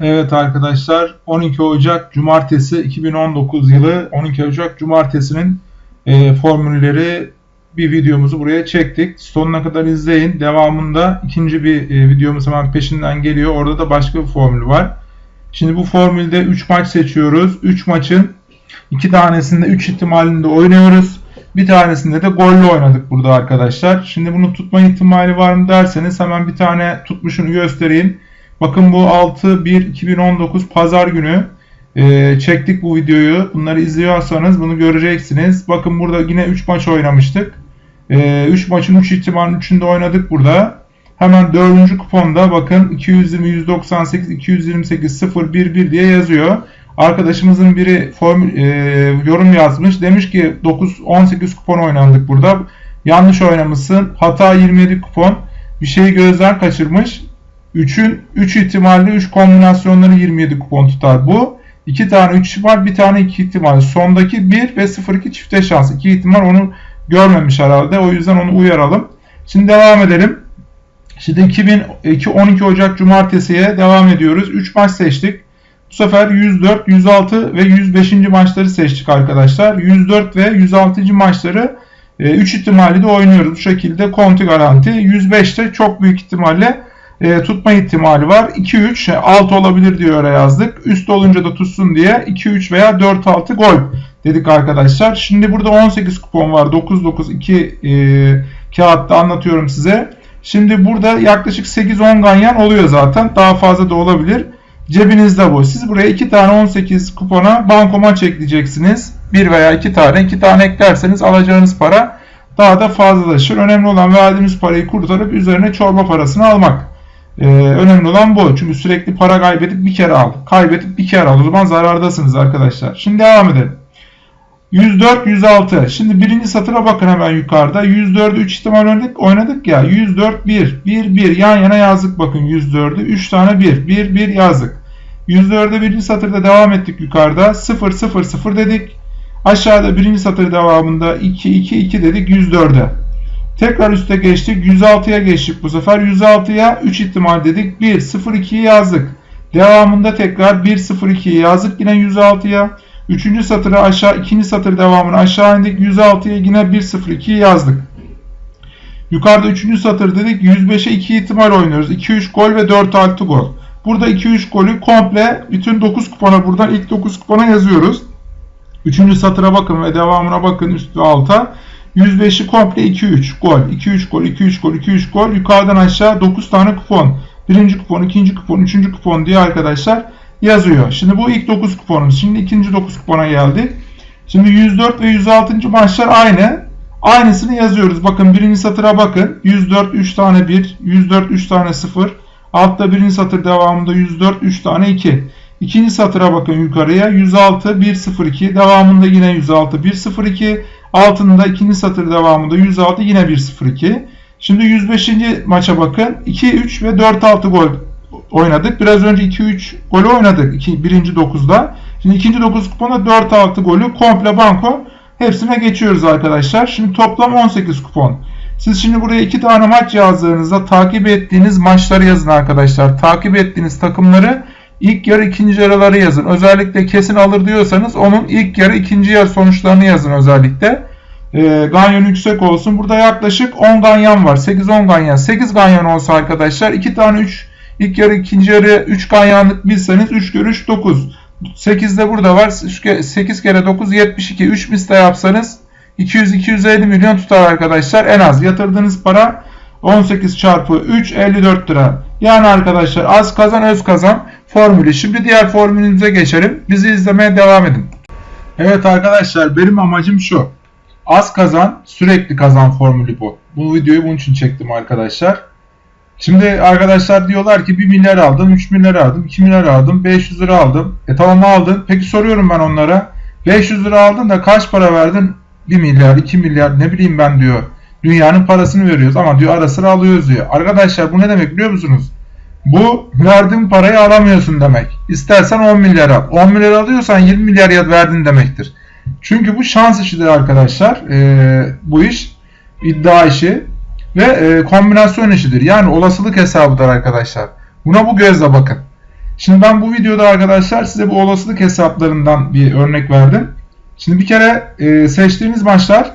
Evet arkadaşlar 12 Ocak Cumartesi 2019 yılı 12 Ocak Cumartesi'nin e, formülleri bir videomuzu buraya çektik. Sonuna kadar izleyin. Devamında ikinci bir e, videomuz hemen peşinden geliyor. Orada da başka bir formül var. Şimdi bu formülde 3 maç seçiyoruz. 3 maçın 2 tanesinde 3 ihtimalinde oynuyoruz. Bir tanesinde de golle oynadık burada arkadaşlar. Şimdi bunu tutma ihtimali var mı derseniz hemen bir tane tutmuşunu göstereyim. Bakın bu 6-1-2019 pazar günü e, çektik bu videoyu. Bunları izliyorsanız bunu göreceksiniz. Bakın burada yine 3 maç oynamıştık. 3 e, maçın 3 ihtimalin 3'ünde oynadık burada. Hemen 4. kuponda bakın 220 198 228 0 1 1 diye yazıyor. Arkadaşımızın biri formül, e, yorum yazmış. Demiş ki 9 18 kupon oynandık burada. Yanlış oynamışsın. Hata 27 kupon. Bir şeyi gözden kaçırmış. 3'ün 3 ihtimalle 3 kombinasyonları 27 kupon tutar. Bu 2 tane 3 var, bir tane 2 ihtimal. Sondaki 1 ve 0-2 çifte şans. 2 ihtimal onu görmemiş herhalde. O yüzden onu uyaralım. Şimdi devam edelim. Şimdi 2002 12 Ocak Cumartesi'ye devam ediyoruz. 3 maç seçtik. Bu sefer 104, 106 ve 105. maçları seçtik arkadaşlar. 104 ve 106. maçları 3 e, ihtimali de oynuyoruz. Bu şekilde konti garanti. 105'te çok büyük ihtimalle e, tutma ihtimali var. 2-3 alt olabilir diye öyle yazdık. Üst olunca da tutsun diye 2-3 veya 4-6 gol dedik arkadaşlar. Şimdi burada 18 kupon var. 9-9-2 e, kağıtta anlatıyorum size. Şimdi burada yaklaşık 8-10 ganyan oluyor zaten. Daha fazla da olabilir. Cebinizde bu. Siz buraya 2 tane 18 kupona bankomat ekleyeceksiniz. 1 veya 2 tane. 2 tane eklerseniz alacağınız para daha da fazlalaşır. Önemli olan verdiğiniz parayı kurtarıp üzerine çorba parasını almak. Ee, önemli olan bu. Çünkü sürekli para kaybedip bir kere al. Kaybedip bir kere al. O zaman zarardasınız arkadaşlar. Şimdi devam edelim. 104, 106. Şimdi birinci satıra bakın hemen yukarıda. 104'ü 3 ihtimal oynadık, oynadık ya. 104, 1. 1, 1. Yan yana yazdık bakın 104'ü. 3 tane 1. 1, 1 yazdık. 104'e birinci satırda devam ettik yukarıda. 0, 0, 0 dedik. Aşağıda birinci satır devamında 2, 2, 2 dedik 104'e. Tekrar üste geçtik. 106'ya geçtik bu sefer. 106'ya 3 ihtimal dedik. 1, 0, 2'yi yazdık. Devamında tekrar 1, 0, 2'yi yazdık. Yine 106'ya. Üçüncü satırı aşağı, ikinci satır devamını aşağı indik. 106'ya yine 1, 0, 2'yi yazdık. Yukarıda üçüncü satır dedik. 105'e 2 ihtimal oynuyoruz. 2-3 gol ve 4-6 gol. Burada 2-3 golü komple bütün 9 kupona buradan ilk 9 kupona yazıyoruz. Üçüncü satıra bakın ve devamına bakın üst ve alta. 105'i komple 2-3 gol. 2-3 gol, 2-3 gol, 2-3 gol. Yukarıdan aşağı 9 tane kupon. Birinci kupon, ikinci kupon, üçüncü kupon diye arkadaşlar yazıyor. Şimdi bu ilk 9 kuponumuz. Şimdi ikinci 9 kupona geldik. Şimdi 104 ve 106. maçlar aynı. Aynısını yazıyoruz. Bakın birinci satıra bakın. 104 3 tane 1, 104 3 tane 0. Altta birinci satır devamında 104 3 tane 2. İkinci satıra bakın yukarıya 106 102 devamında yine 106 102 altında ikinci satır devamında 106 yine 102. Şimdi 105. maça bakın 2 3 ve 4 6 gol oynadık. Biraz önce 2-3 golü oynadık. İki, birinci 9'da. Şimdi ikinci 9 kupona 4-6 golü komple banko hepsine geçiyoruz arkadaşlar. Şimdi toplam 18 kupon. Siz şimdi buraya iki tane maç yazdığınızda takip ettiğiniz maçları yazın arkadaşlar. Takip ettiğiniz takımları ilk yarı ikinci yarıları yazın. Özellikle kesin alır diyorsanız onun ilk yarı ikinci yarı sonuçlarını yazın özellikle. E, ganyan yüksek olsun. Burada yaklaşık 10 ganyan var. 8-10 ganyan. 8 ganyan olsa arkadaşlar 2 tane 3 ilk yarı ikinci yarı 3 ganyanlık bilseniz 3 görüş 9. 8 de burada var. 8 kere 9 72. 3 misle yapsanız 200-250 milyon tutar arkadaşlar. En az yatırdığınız para 18 çarpı 3 54 lira. Yani arkadaşlar az kazan öz kazan formülü. Şimdi diğer formülümüze geçelim. Bizi izlemeye devam edin. Evet arkadaşlar benim amacım şu. Az kazan sürekli kazan formülü bu. Bu videoyu bunun için çektim arkadaşlar. Şimdi arkadaşlar diyorlar ki 1 milyar aldım, 3 milyar aldım, 2 milyar aldım, 500 lira aldım. E tamam aldın. Peki soruyorum ben onlara. 500 lira aldın da kaç para verdin? 1 milyar, 2 milyar ne bileyim ben diyor. Dünyanın parasını veriyoruz ama diyor ara sıra alıyoruz diyor. Arkadaşlar bu ne demek biliyor musunuz? Bu verdiğin parayı alamıyorsun demek. İstersen 10 milyar al. 10 milyar alıyorsan 20 milyar verdin demektir. Çünkü bu şans işidir arkadaşlar. Ee, bu iş iddia işi ve e, kombinasyon işidir. Yani olasılık hesabıdır arkadaşlar. Buna bu gözle bakın. Şimdi ben bu videoda arkadaşlar size bu olasılık hesaplarından bir örnek verdim. Şimdi bir kere e, seçtiğiniz maçlar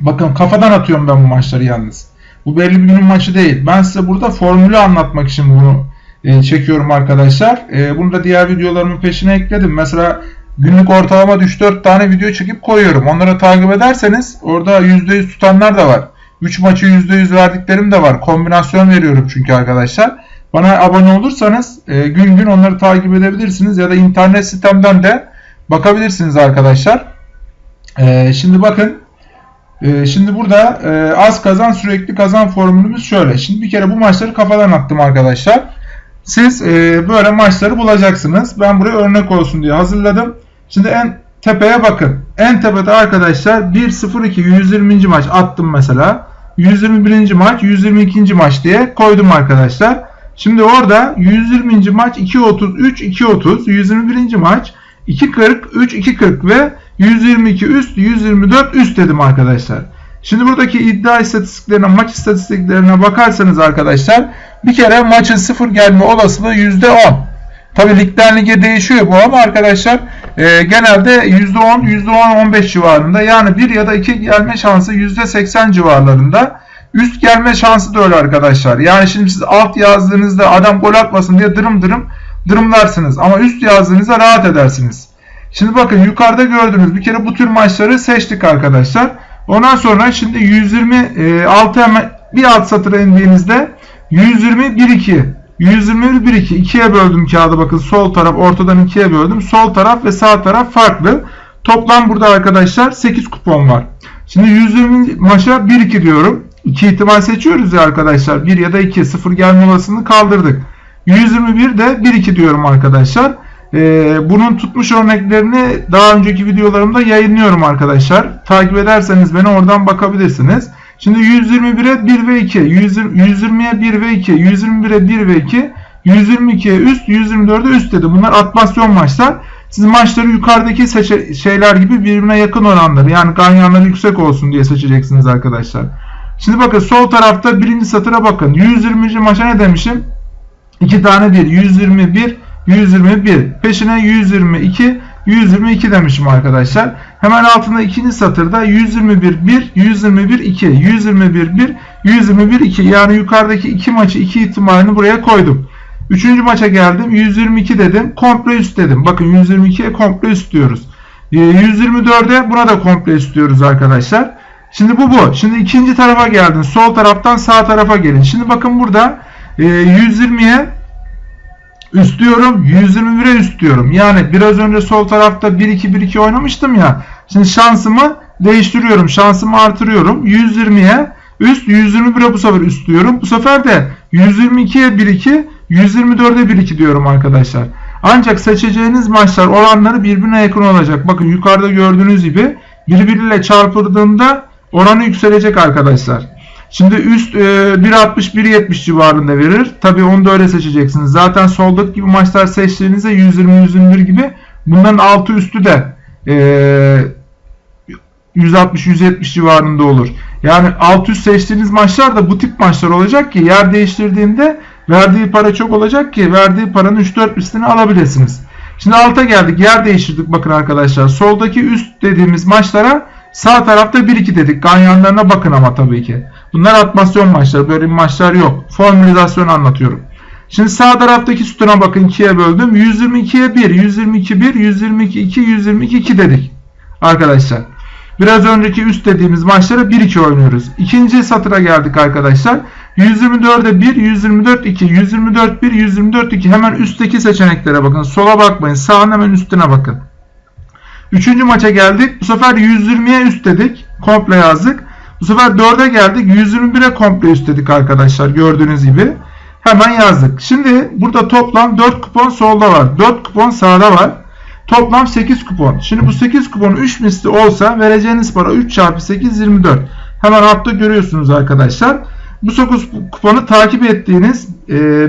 bakın kafadan atıyorum ben bu maçları yalnız. Bu belli bir günün maçı değil. Ben size burada formülü anlatmak için bunu e, çekiyorum arkadaşlar. E, bunu da diğer videolarımın peşine ekledim. Mesela günlük ortalama 3-4 tane video çekip koyuyorum. Onları takip ederseniz orada %100 tutanlar da var. 3 maçı %100 verdiklerim de var. Kombinasyon veriyorum çünkü arkadaşlar. Bana abone olursanız e, gün gün onları takip edebilirsiniz ya da internet sitemden de bakabilirsiniz arkadaşlar. E, şimdi bakın e, şimdi burada e, az kazan sürekli kazan formülümüz şöyle. Şimdi bir kere bu maçları kafadan attım arkadaşlar. Siz e, böyle maçları bulacaksınız. Ben buraya örnek olsun diye hazırladım. Şimdi en tepeye bakın. En tepede arkadaşlar 1-0-2 120. maç attım mesela. 121. maç 122. maç diye koydum arkadaşlar. Şimdi orada 120. maç 2.33 2.30 121. maç 2.40 3 2.40 ve 122 üst 124 üst dedim arkadaşlar. Şimdi buradaki iddia istatistiklerine maç istatistiklerine bakarsanız arkadaşlar bir kere maçın sıfır gelme olasılığı %10. Tabi ligden lige değişiyor bu ama arkadaşlar e, genelde %10 %10-15 civarında yani 1 ya da 2 gelme şansı %80 civarlarında. Üst gelme şansı da öyle arkadaşlar. Yani şimdi siz alt yazdığınızda adam gol atmasın diye dırım dırım dırımlarsınız. Ama üst yazdığınızda rahat edersiniz. Şimdi bakın yukarıda gördüğünüz bir kere bu tür maçları seçtik arkadaşlar. Ondan sonra şimdi 126 hemen bir alt satıra indiğinizde 120 1 2 121 1 2 ikiye böldüm kağıdı bakın sol taraf ortadan ikiye böldüm. Sol taraf ve sağ taraf farklı. Toplam burada arkadaşlar 8 kupon var. Şimdi 120 maça 1 2 diyorum. 2 ihtimal seçiyoruz ya arkadaşlar. 1 ya da 2 0 gelme olasılığını kaldırdık. 121 de 1 2 diyorum arkadaşlar. Ee, bunun tutmuş örneklerini daha önceki videolarımda yayınlıyorum arkadaşlar. Takip ederseniz beni oradan bakabilirsiniz. Şimdi 121'e 1 ve 2, 120'ye 1 ve 2, 121'e 1 ve 2, 122'ye üst, 124'e üst dedi. Bunlar atmasyon maçlar. Siz maçları yukarıdaki şeyler gibi birbirine yakın oranları yani ganyanları yüksek olsun diye seçeceksiniz arkadaşlar. Şimdi bakın sol tarafta birinci satıra bakın. 120. maça ne demişim? 2 tane 1. 121, 121. Peşine 122, 122 demişim arkadaşlar. Hemen altında ikinci satırda 121 1, 121 2, 121 1, 121 2. Yani yukarıdaki iki maçı iki ihtimalini buraya koydum. Üçüncü maça geldim. 122 dedim. Komple üst dedim. Bakın 122'ye komple üst diyoruz. 124'e ee, buna da komple üst diyoruz arkadaşlar. Şimdi bu bu. Şimdi ikinci tarafa geldin. Sol taraftan sağ tarafa gelin. Şimdi bakın burada 120'ye üst diyorum. 121'e üst diyorum. Yani biraz önce sol tarafta 1-2-1-2 oynamıştım ya. Şimdi şansımı değiştiriyorum. Şansımı artırıyorum. 120'ye üst 121'e bu sefer üst diyorum. Bu sefer de 122'ye 1-2 124'e 1-2 diyorum arkadaşlar. Ancak seçeceğiniz maçlar oranları birbirine yakın olacak. Bakın yukarıda gördüğünüz gibi birbiriyle çarpıldığında oranı yükselecek arkadaşlar. Şimdi üst e, 1.60-1.70 civarında verir. Tabi onu da öyle seçeceksiniz. Zaten soldaki gibi maçlar seçtiğinizde 120-121 gibi bunların altı üstü de e, 160-170 civarında olur. Yani alt üst seçtiğiniz maçlar da bu tip maçlar olacak ki yer değiştirdiğinde verdiği para çok olacak ki verdiği paranın 3-4 üstünü alabilirsiniz. Şimdi alta geldik. Yer değiştirdik bakın arkadaşlar. Soldaki üst dediğimiz maçlara sağ tarafta 1-2 dedik. Ganyanlarına bakın ama tabii ki. Bunlar atmasyon maçları. Böyle maçlar yok. Formülizasyon anlatıyorum. Şimdi sağ taraftaki sütuna bakın 2'ye böldüm. 122'ye 1, 122 1, 122 2, 122 2 dedik. Arkadaşlar. Biraz önceki üst dediğimiz maçlara 1-2 oynuyoruz. İkinci satıra geldik arkadaşlar. 124'e 1, 124 2, 124 1, 124 2. Hemen üstteki seçeneklere bakın. Sola bakmayın. Sağın hemen üstüne bakın. Üçüncü maça geldik. Bu sefer 120'ye üst dedik. Komple yazdık. Bu sefer 4'e geldik. 121'e komple üst dedik arkadaşlar. Gördüğünüz gibi. Hemen yazdık. Şimdi burada toplam 4 kupon solda var. 4 kupon sağda var. Toplam 8 kupon. Şimdi bu 8 kupon 3 misli olsa vereceğiniz para 3 çarpı 8 24. Hemen altta görüyorsunuz arkadaşlar. Bu 9 kuponu takip ettiğiniz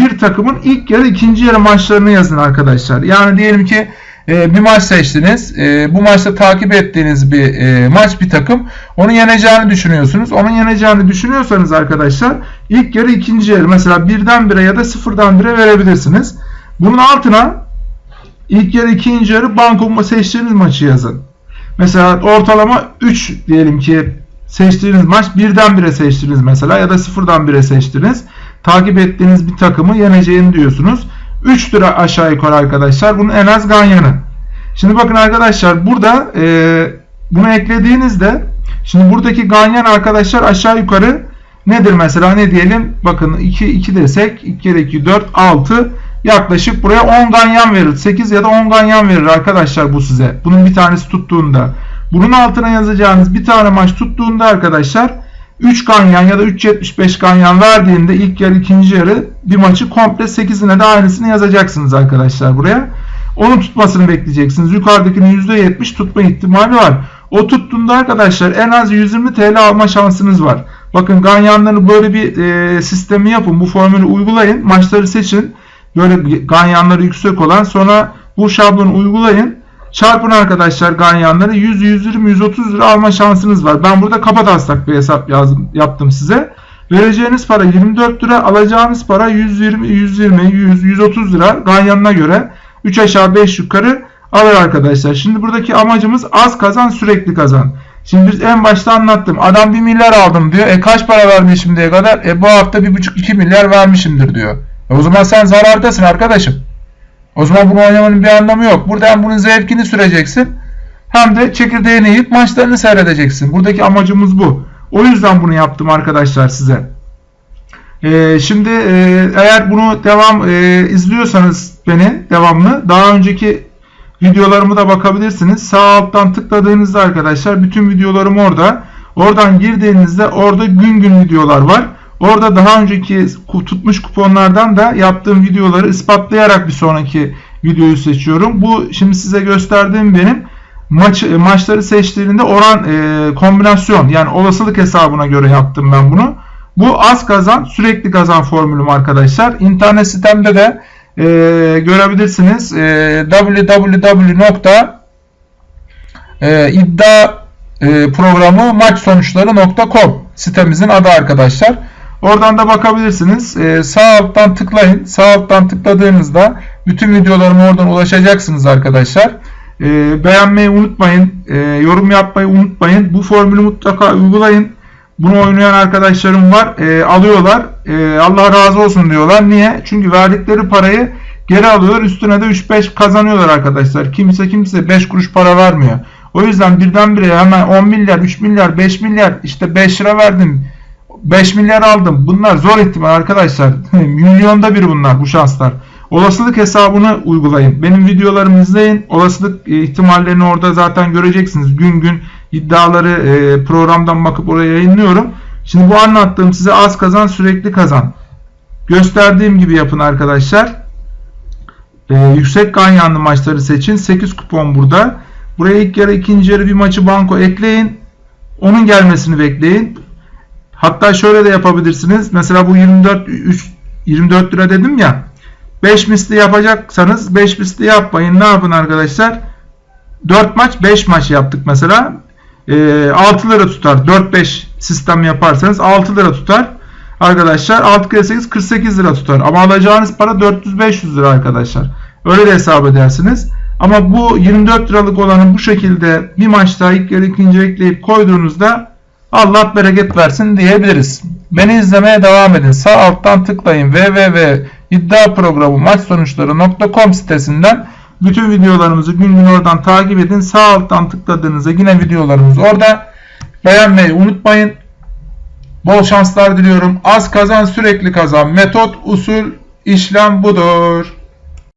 bir takımın ilk yarı ikinci yarı maçlarını yazın arkadaşlar. Yani diyelim ki e, bir maç seçtiniz. E, bu maçta takip ettiğiniz bir e, maç bir takım. Onu yeneceğini düşünüyorsunuz. Onun yeneceğini düşünüyorsanız arkadaşlar ilk yarı ikinci yarı mesela birden bire ya da sıfırdan bire verebilirsiniz. Bunun altına ilk yarı ikinci yarı banko seçtiğiniz maçı yazın. Mesela ortalama 3 diyelim ki seçtiğiniz maç birden bire seçtiniz mesela ya da sıfırdan bire seçtiniz. Takip ettiğiniz bir takımı yeneceğini diyorsunuz. 3 lira aşağı yukarı arkadaşlar. Bunun en az ganyanı. Şimdi bakın arkadaşlar burada e, bunu eklediğinizde şimdi buradaki ganyan arkadaşlar aşağı yukarı nedir mesela ne diyelim bakın 2 2 desek 2 kere 2 4 6 yaklaşık buraya 10 ganyan verir. 8 ya da 10 ganyan verir arkadaşlar bu size. Bunun bir tanesi tuttuğunda. Bunun altına yazacağınız bir tane maç tuttuğunda arkadaşlar 3 ganyan ya da 3.75 ganyan verdiğinde ilk yarı ikinci yarı bir maçı komple 8'ine de aynısını yazacaksınız arkadaşlar buraya. Onun tutmasını bekleyeceksiniz. Yukarıdakinin %70 tutma ihtimali var. O tuttuğunda arkadaşlar en az 120 TL alma şansınız var. Bakın ganyanları böyle bir e, sistemi yapın. Bu formülü uygulayın. Maçları seçin. Böyle ganyanları yüksek olan sonra bu şablonu uygulayın. Çarpın arkadaşlar ganyanları 100, 120, 130 lira alma şansınız var. Ben burada kapataslak bir hesap yazdım, yaptım size. Vereceğiniz para 24 lira, alacağınız para 120, 120, 100, 130 lira ganyanına göre 3 aşağı 5 yukarı alır arkadaşlar. Şimdi buradaki amacımız az kazan sürekli kazan. Şimdi biz en başta anlattım. Adam 1 milyar aldım diyor. E kaç para vermiş şimdiye kadar? E bu hafta 1,5-2 milyar vermişimdir diyor. E o zaman sen zarardasın arkadaşım. O zaman bunu oynamanın bir anlamı yok. Burada hem bunun zevkini süreceksin hem de çekirdeğini yiyip maçlarını seyredeceksin. Buradaki amacımız bu. O yüzden bunu yaptım arkadaşlar size. Ee, şimdi e, eğer bunu devam e, izliyorsanız beni devamlı daha önceki videolarımı da bakabilirsiniz. Sağ alttan tıkladığınızda arkadaşlar bütün videolarım orada. Oradan girdiğinizde orada gün gün videolar var. Orada daha önceki tutmuş kuponlardan da yaptığım videoları ispatlayarak bir sonraki videoyu seçiyorum. Bu şimdi size gösterdiğim benim maç maçları seçtiğinde oran e, kombinasyon yani olasılık hesabına göre yaptım ben bunu. Bu az kazan sürekli kazan formülüm arkadaşlar. İnternet sitemde de e, görebilirsiniz. E, www.iddia e, sitemizin adı arkadaşlar. Oradan da bakabilirsiniz. Ee, sağ alttan tıklayın. Sağ alttan tıkladığınızda bütün videolarıma oradan ulaşacaksınız arkadaşlar. Ee, beğenmeyi unutmayın. Ee, yorum yapmayı unutmayın. Bu formülü mutlaka uygulayın. Bunu oynayan arkadaşlarım var. Ee, alıyorlar. Ee, Allah razı olsun diyorlar. Niye? Çünkü verdikleri parayı geri alıyorlar. Üstüne de 3-5 kazanıyorlar arkadaşlar. Kimse kimse 5 kuruş para vermiyor. O yüzden birdenbire hemen 10 milyar, 3 milyar, 5 milyar işte 5 lira verdim 5 milyar aldım. Bunlar zor ihtimal arkadaşlar. Milyonda bir bunlar bu şanslar. Olasılık hesabını uygulayın. Benim videolarımı izleyin. Olasılık e, ihtimallerini orada zaten göreceksiniz. Gün gün iddiaları e, programdan bakıp oraya yayınlıyorum. Şimdi bu anlattığım size az kazan sürekli kazan. Gösterdiğim gibi yapın arkadaşlar. Ee, yüksek ganyanlı maçları seçin. 8 kupon burada. Buraya ilk yarı ikinci yarı bir maçı banko ekleyin. Onun gelmesini bekleyin. Hatta şöyle de yapabilirsiniz. Mesela bu 24 3, 24 lira dedim ya. 5 misli yapacaksanız 5 misli yapmayın. Ne yapın arkadaşlar? 4 maç 5 maç yaptık mesela. E, 6 lira tutar. 4-5 sistem yaparsanız 6 lira tutar. Arkadaşlar 6 kere 8 48 lira tutar. Ama alacağınız para 400-500 lira arkadaşlar. Öyle de hesap edersiniz. Ama bu 24 liralık olanı bu şekilde bir maçta ilk yarı ikinci ekleyip koyduğunuzda Allah bereket versin diyebiliriz. Beni izlemeye devam edin. Sağ alttan tıklayın www.iddiaprogramı maç sonuçları.com sitesinden bütün videolarımızı gün gün oradan takip edin. Sağ alttan tıkladığınızda yine videolarımız orada. Beğenmeyi unutmayın. Bol şanslar diliyorum. Az kazan sürekli kazan. Metot, usul, işlem budur.